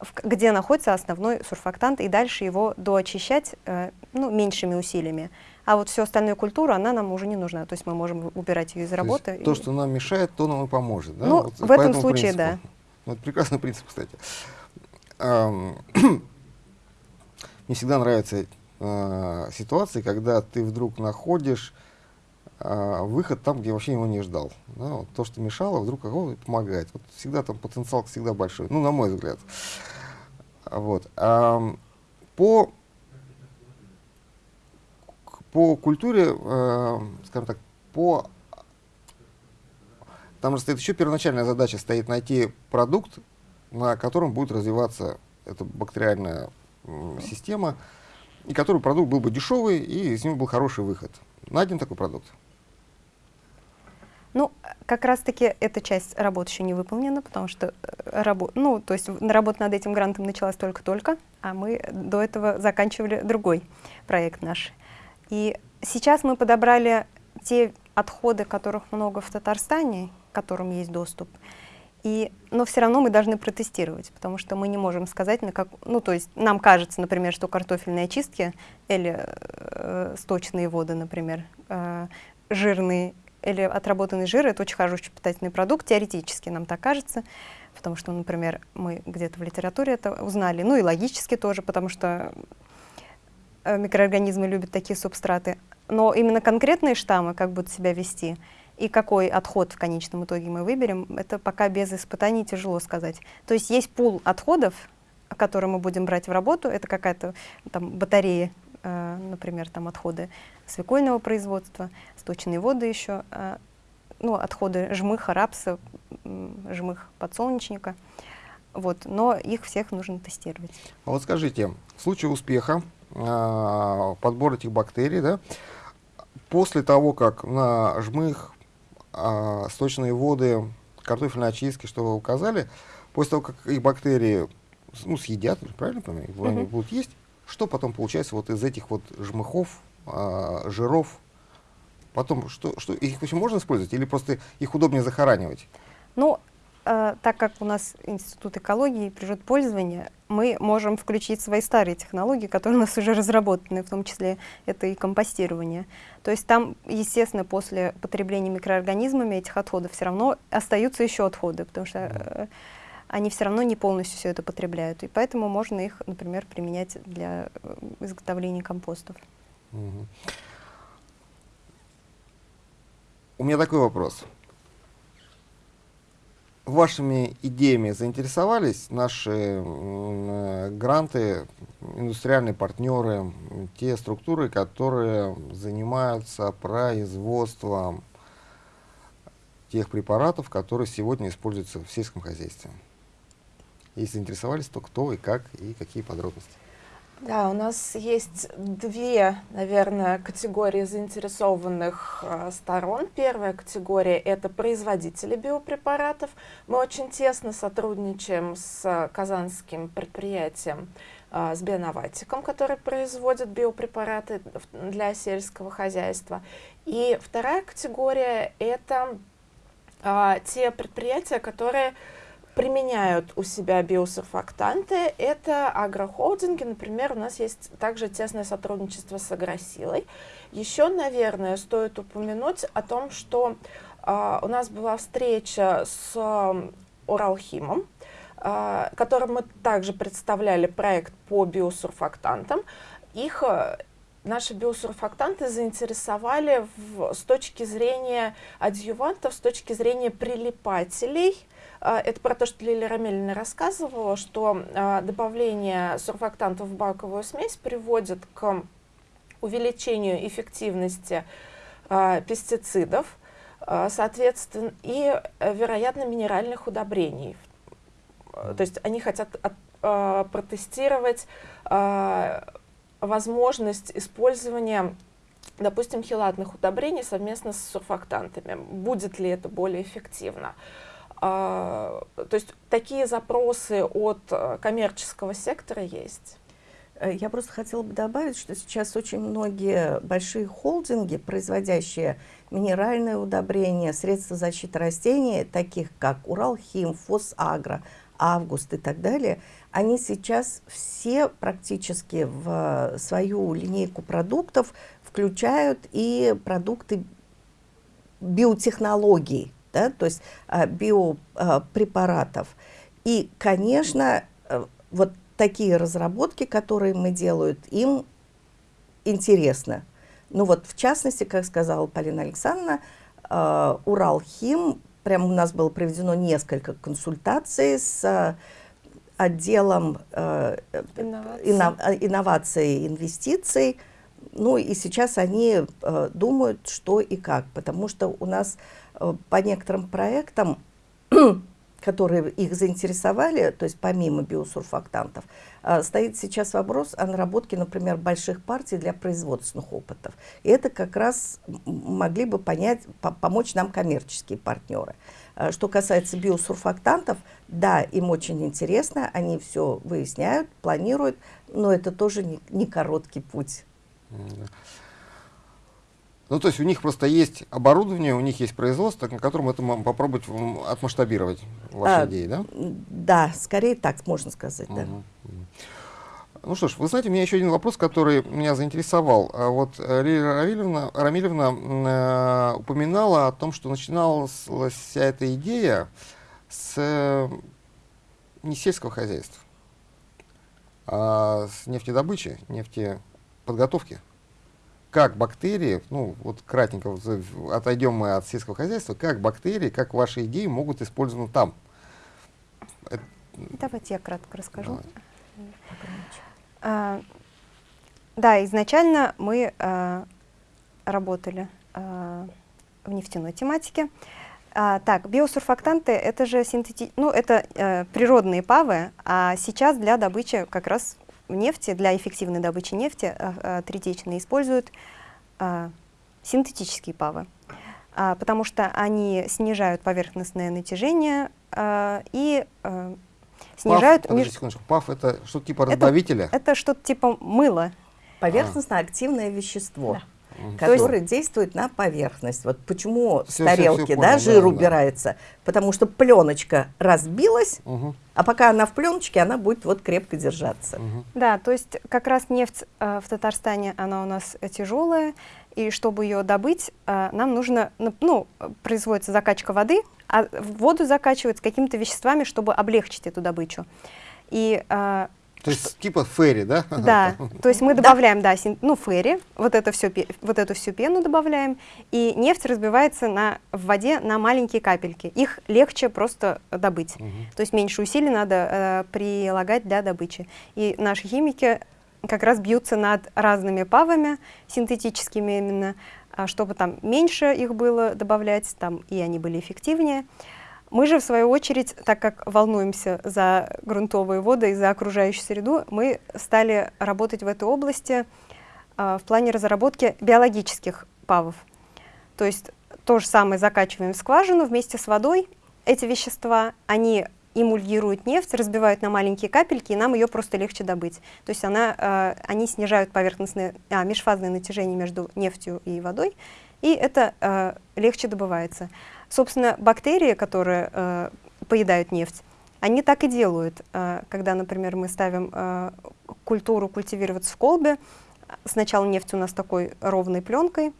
в, где находится основной сурфактант, и дальше его доочищать э, ну, меньшими усилиями. А вот всю остальную культуру, она нам уже не нужна. То есть мы можем убирать ее из работы. То, и... то что нам мешает, то нам и поможет. Да? Ну, вот в этом случае, принципу. да. Вот прекрасный принцип, кстати. Мне всегда нравятся э, ситуации, когда ты вдруг находишь э, выход там, где вообще его не ждал. Да? Вот то, что мешало, вдруг о, помогает. Вот всегда там потенциал всегда большой, ну, на мой взгляд. Вот. А, по по культуре, э, скажем так, по... Там же стоит еще первоначальная задача, стоит найти продукт, на котором будет развиваться эта бактериальная э, система, и который продукт был бы дешевый, и из него был хороший выход. Найден такой продукт? Ну, как раз-таки эта часть работы еще не выполнена, потому что э, рабо ну, то есть работа над этим грантом началась только-только, а мы до этого заканчивали другой проект наш. И сейчас мы подобрали те отходы, которых много в Татарстане, к которым есть доступ, и, но все равно мы должны протестировать, потому что мы не можем сказать, на как, ну то есть нам кажется, например, что картофельные очистки или э, сточные воды, например, э, жирные или отработанный жир, это очень хороший питательный продукт, теоретически нам так кажется, потому что, например, мы где-то в литературе это узнали, ну и логически тоже, потому что микроорганизмы любят такие субстраты, но именно конкретные штаммы, как будут себя вести, и какой отход в конечном итоге мы выберем, это пока без испытаний тяжело сказать. То есть есть пул отходов, которые мы будем брать в работу, это какая-то там батарея, э, например, там отходы свекольного производства, сточные воды еще, э, ну, отходы жмыха, рапса, жмых подсолнечника. Вот, но их всех нужно тестировать. А вот скажите, в случае успеха э, подбор этих бактерий, да, после того, как на жмых, э, сточные воды, картофельные очистки, что вы указали, после того, как их бактерии ну, съедят, правильно понимаю, -hmm. они будут есть, что потом получается вот из этих вот жмыхов, э, жиров, потом что, что их вообще можно использовать или просто их удобнее захоранивать? Ну, так как у нас Институт экологии и природопользования, мы можем включить свои старые технологии, которые у нас уже разработаны, в том числе это и компостирование. То есть там, естественно, после потребления микроорганизмами этих отходов все равно остаются еще отходы, потому что э, они все равно не полностью все это потребляют. И поэтому можно их, например, применять для э, изготовления компостов. Мгм. У меня такой вопрос. Вашими идеями заинтересовались наши э, гранты, индустриальные партнеры, те структуры, которые занимаются производством тех препаратов, которые сегодня используются в сельском хозяйстве? Если заинтересовались, то кто и как, и какие подробности? Да, у нас есть две, наверное, категории заинтересованных э, сторон. Первая категория – это производители биопрепаратов. Мы очень тесно сотрудничаем с э, казанским предприятием, э, с Бионоватиком, который производит биопрепараты для сельского хозяйства. И вторая категория – это а, те предприятия, которые применяют у себя биосурфактанты. Это агрохолдинги, например, у нас есть также тесное сотрудничество с Агросилой. Еще, наверное, стоит упомянуть о том, что а, у нас была встреча с ам, Уралхимом, а, которым мы также представляли проект по биосурфактантам. Их а, наши биосурфактанты заинтересовали в- с точки зрения адъювантов, с точки зрения прилипателей. А, Это про то, что Лилия Рамельевна рассказывала, что а, добавление сурфактантов в баковую смесь приводит к увеличению эффективности а, пестицидов, соответственно, и, э, вероятно, минеральных удобрений. То есть они хотят от- протестировать возможность использования, допустим, хелатных удобрений совместно с сурфактантами. Будет ли это более эффективно? А, то есть такие запросы от э, коммерческого сектора есть. Э, Я просто хотела бы добавить, что сейчас очень многие большие холдинги, производящие минеральные удобрения, средства защиты растений, таких как Уралхим, Фосагро, Август и так далее, они сейчас все практически в свою линейку продуктов включают и продукты биотехнологий, да, то есть а, биопрепаратов. И, конечно, э, вот такие разработки, которые мы делают, им интересно. Ну вот, в частности, как сказала Полина Александровна, э, Уралхим, прям у нас было проведено несколько консультаций с отделом Инноваций. инно- инноваций и инвестиций. Ну и сейчас они э, думают, что и как, потому что у нас по некоторым проектам, которые их заинтересовали, то есть помимо биосурфактантов, э, стоит сейчас вопрос о наработке, например, больших партий для производственных опытов. И это как раз могли бы понять, по- помочь нам коммерческие партнеры. Э, Что касается биосурфактантов, да, им очень интересно, они все выясняют, планируют, но это тоже не, не короткий путь. Ну, то есть у них просто есть оборудование, у них есть производство, на котором это попробовать отмасштабировать ваши А, идеи, да? Да, скорее так можно сказать, да. Мгм. Ну что ж, вы знаете, у меня еще один вопрос, который меня заинтересовал. А Вот э, Лилия Равильевна, Рамилевна м, э, упоминала о том, что начиналась вся эта идея с э, не сельского хозяйства, а с нефтедобычи, нефтеподготовки. Как бактерии, ну вот кратенько отойдем мы от сельского хозяйства, как бактерии, как ваши идеи могут использованы там? Давайте я кратко расскажу. А, Да, изначально мы а, работали а, в нефтяной тематике. А, Так, биосурфактанты это же синтети... ну, это э, природные павы, а сейчас для добычи как раз нефти, для эффективной добычи нефти а, а, третичные используют а, синтетические павы, А, потому что они снижают поверхностное натяжение а, и а, снижают ПАФ, меж- секундочку, ПАФ это что-то типа разбавителя? это что-то типа мыла. Поверхностно-активное вещество. А, Мгм. который действует на поверхность. Вот почему с Всё, всё, тарелки да, понял, жир да, да. убирается. Потому что пленочка разбилась, а пока она в пленочке, она будет вот крепко держаться. Да, то есть как раз нефть э, в Татарстане, она у нас э, тяжелая, и чтобы ее добыть, э, нам нужно, ну, ну, производится закачка воды, а воду закачивают с какими-то веществами, чтобы облегчить эту добычу. И э, То есть типа ферри, да? да, то есть мы добавляем, да, син- ну, ферри, вот, это всё, пе- вот эту всю пену добавляем, и нефть разбивается на, в воде на маленькие капельки. Их легче просто добыть. Мгм. То есть меньше усилий надо э, прилагать для добычи. И наши химики как раз бьются над разными павами, синтетическими именно, а, чтобы там меньше их было добавлять, там и они были эффективнее. Мы же, в свою очередь, так как волнуемся за грунтовые воды и за окружающую среду, мы стали работать в этой области а, в плане разработки биологических павов. То есть то же самое закачиваем в скважину вместе с водой. Эти вещества, они эмульгируют нефть, разбивают на маленькие капельки, и нам ее просто легче добыть. То есть она, э, они снижают поверхностное, а, межфазное натяжение между нефтью и водой, и это э, легче добывается. Собственно, бактерии, которые э, поедают нефть, они так и делают. Э, когда, например, мы ставим э, культуру культивироваться в колбе, сначала нефть у нас такой ровной пленкой,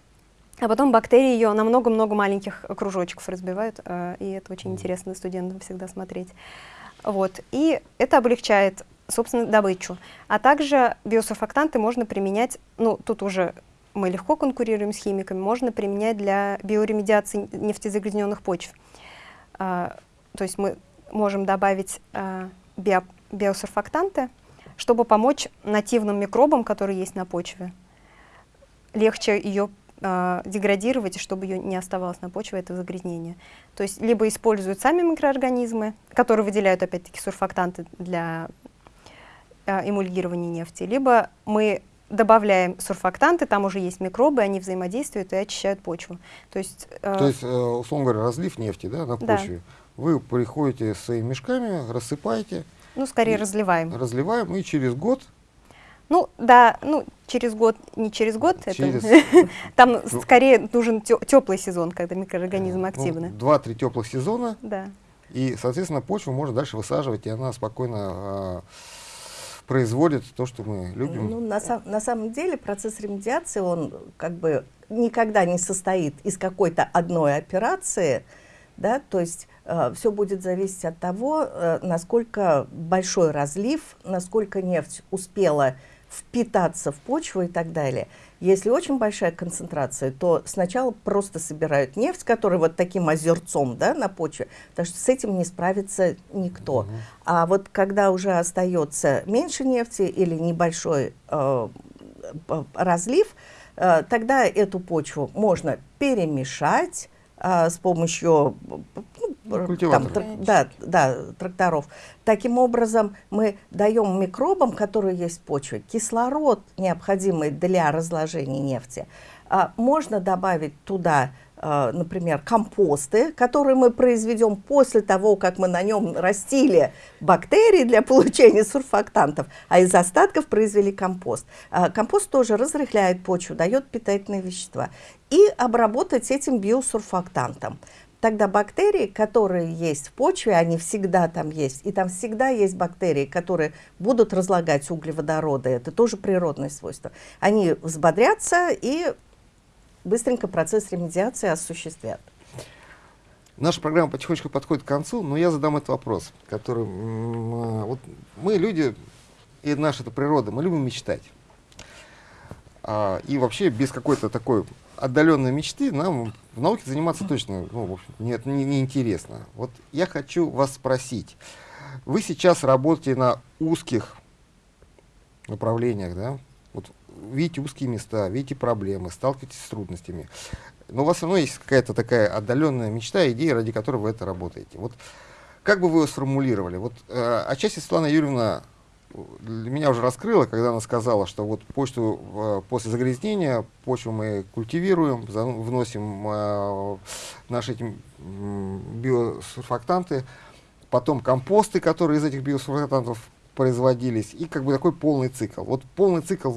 а потом бактерии ее на много-много маленьких кружочков разбивают, э, и это очень интересно студентам всегда смотреть. Вот. И это облегчает, собственно, добычу. А также биосурфактанты можно применять, ну, тут уже мы легко конкурируем с химиками, можно применять для биоремедиации нефтезагрязненных почв. А, то есть мы можем добавить а, био, биосурфактанты, чтобы помочь нативным микробам, которые есть на почве, легче ее а, деградировать, и чтобы ее не оставалось на почве, это загрязнение. То есть либо используют сами микроорганизмы, которые выделяют опять-таки сурфактанты для а, эмульгирования нефти, либо мы добавляем сурфактанты, там уже есть микробы, они взаимодействуют и очищают почву. То есть, э, То есть, э, условно говоря, разлив нефти да, на Да. почве. Вы приходите с своими мешками, рассыпаете, ну, скорее разливаем. разливаем, и через год Ну, да, ну, через год, не через год, это- Через- там Ну. скорее нужен теплый сезон, когда микроорганизмы ну, активны. два-три теплых сезона, Да. и, соответственно, почву можно дальше высаживать, и она спокойно э, производит то, что мы любим. Ну, на, сам- на самом деле процесс ремедиации, он как бы никогда не состоит из какой-то одной операции, да, то есть все будет зависеть от того, э, насколько большой разлив, насколько нефть успела впитаться в почву и так далее. Если очень большая концентрация, то сначала просто собирают нефть, которая вот таким озерцом да, на почве, потому что с этим не справится никто. Мгм. А вот когда уже остается меньше нефти или небольшой э, разлив, э, тогда эту почву можно перемешать э, с помощью культиваторов. трак- да, да, тракторов. Таким образом, мы даем микробам, которые есть в почве, кислород, необходимый для разложения нефти. А, можно добавить туда, а, например, компосты, которые мы произведем после того, как мы на нем растили бактерии для получения сурфактантов, а из остатков произвели компост. А, компост тоже разрыхляет почву, дает питательные вещества. И обработать этим биосурфактантом. Тогда бактерии, которые есть в почве, они всегда там есть. И там всегда есть бактерии, которые будут разлагать углеводороды. Это тоже природное свойство. Они взбодрятся и быстренько процесс ремедиации осуществят. Наша программа потихонечку подходит к концу, но я задам этот вопрос, который... а, Вот мы люди, и наша это природа, мы любим мечтать. А, и вообще без какой-то такой отдаленной мечты нам в науке заниматься точно ну, в общем, нет, не, не интересно. Вот я хочу вас спросить. Вы сейчас работаете на узких направлениях, да? Вот видите узкие места, видите проблемы, сталкиваетесь с трудностями. Но у вас все равно есть какая-то такая отдаленная мечта, идея, ради которой вы это работаете. Вот как бы вы ее сформулировали? Вот э, отчасти Светлана Юрьевна меня уже раскрыла, когда она сказала, что вот почту э, после загрязнения, почву мы культивируем, за- вносим э, наши эти м, биосурфактанты, потом компосты, которые из этих биосурфактантов производились, и как бы такой полный цикл. Вот полный цикл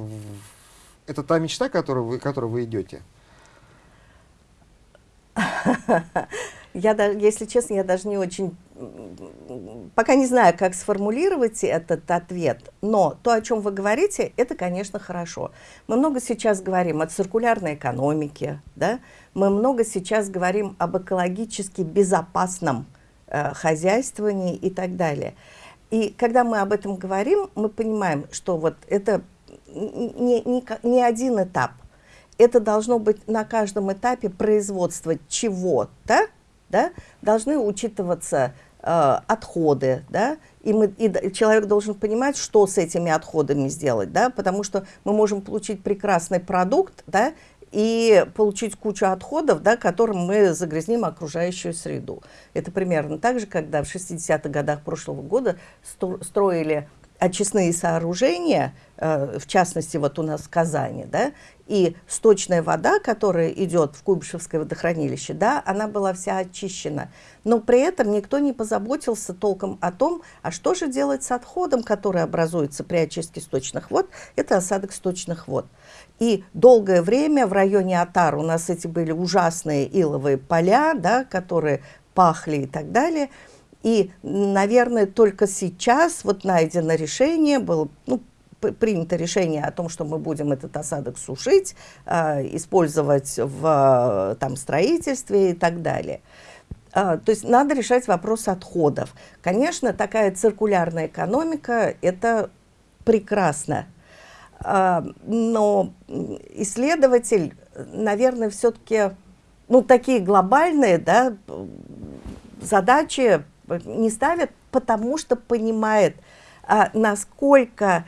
это та мечта, которую вы, которой вы идете? Я, если честно, я даже не очень, пока не знаю, как сформулировать этот ответ, но то, о чем вы говорите, это, конечно, хорошо. Мы много сейчас говорим о циркулярной экономике, да? мы много сейчас говорим об экологически безопасном э, хозяйствовании и так далее. И когда мы об этом говорим, мы понимаем, что вот это не, не, не один этап. Это должно быть на каждом этапе производства чего-то, да, должны учитываться отходы, да, и, мы, и человек должен понимать, что с этими отходами сделать, да, потому что мы можем получить прекрасный продукт, да, и получить кучу отходов, да, которым мы загрязним окружающую среду. Это примерно так же, когда в 60-х годах прошлого года строили очистные сооружения, э, в частности, вот у нас в Казани, да, и сточная вода, которая идет в Куйбышевское водохранилище, да, она была вся очищена. Но при этом никто не позаботился толком о том, а что же делать с отходом, который образуется при очистке сточных вод, это осадок сточных вод. И долгое время в районе Атар у нас эти были ужасные иловые поля, да, которые пахли и так далее – и, наверное, только сейчас вот найдено решение, было ну, принято решение о том, что мы будем этот осадок сушить, э, использовать в там, строительстве и так далее. Э, то есть надо решать вопрос отходов. Конечно, такая циркулярная экономика – это прекрасно. Но исследователь, наверное, все-таки ну, такие глобальные да, задачи не ставят, потому что понимает, а, насколько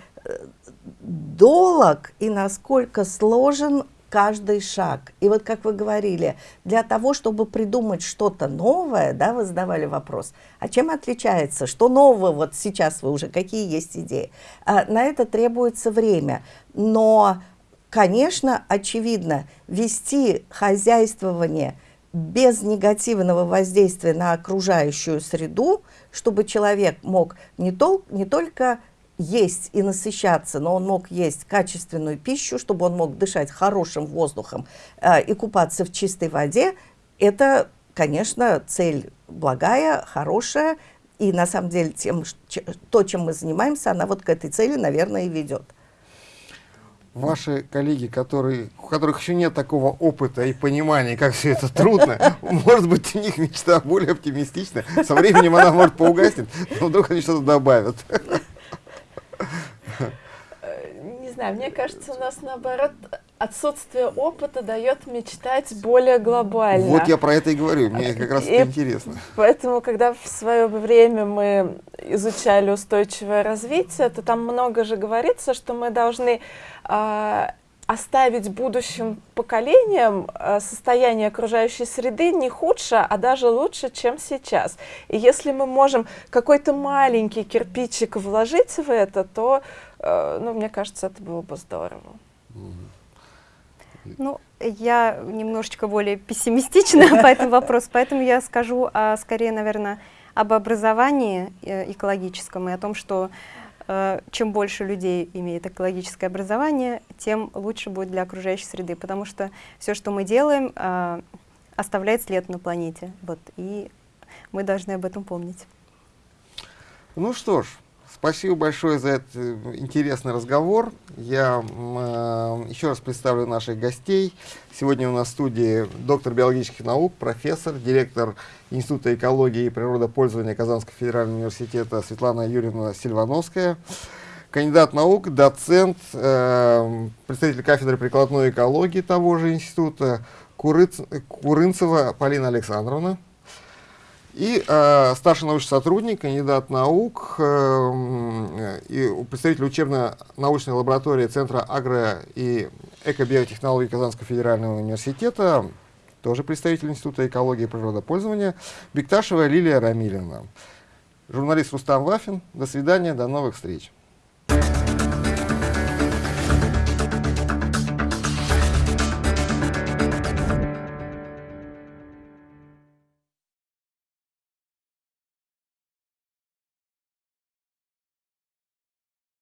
долг и насколько сложен каждый шаг. И вот как вы говорили, для того, чтобы придумать что-то новое, да, вы задавали вопрос, а чем отличается, что нового вот сейчас вы уже, какие есть идеи? А, на это требуется время. Но, конечно, очевидно, вести хозяйствование – без негативного воздействия на окружающую среду, чтобы человек мог не, тол не только есть и насыщаться, но он мог есть качественную пищу, чтобы он мог дышать хорошим воздухом э, и купаться в чистой воде, это, конечно, цель благая, хорошая, и на самом деле тем, то, чем мы занимаемся, она вот к этой цели, наверное, и ведет ваши коллеги, которые, у которых еще нет такого опыта и понимания, как все это трудно, может быть, у них мечта более оптимистичная. Со временем она может поугаснет, но вдруг они что-то добавят. Не знаю, мне кажется, у нас наоборот отсутствие опыта дает мечтать более глобально. Вот я про это и говорю, мне как раз и это интересно. Поэтому, когда в свое время мы изучали устойчивое развитие, то там много же говорится, что мы должны э, оставить будущим поколениям э, состояние окружающей среды не худше, а даже лучше, чем сейчас. И если мы можем какой-то маленький кирпичик вложить в это, то, ну, мне кажется, это было бы здорово. Ну, я немножечко более пессимистична по этому вопросу, поэтому я скажу а, скорее, наверное, об образовании э, экологическом и о том, что э, чем больше людей имеет экологическое образование, тем лучше будет для окружающей среды, потому что все, что мы делаем, э, оставляет след на планете, вот, и мы должны об этом помнить. Ну что ж, Спасибо большое за этот э, интересный разговор. Я э, еще раз представлю наших гостей. Сегодня у нас в студии доктор биологических наук, профессор, директор Института экологии и природопользования Казанского федерального университета Светлана Юрьевна Сильвановская, кандидат наук, доцент, э, представитель кафедры прикладной экологии того же института Курыц, Курынцева Полина Александровна. И э, старший научный сотрудник, кандидат наук э, и представитель учебно-научной лаборатории Центра агро- и экобиотехнологий Казанского федерального университета, тоже представитель Института экологии и природопользования, Бекташева Лилия Рамилина. Журналист Рустам Вафин. До свидания, до новых встреч.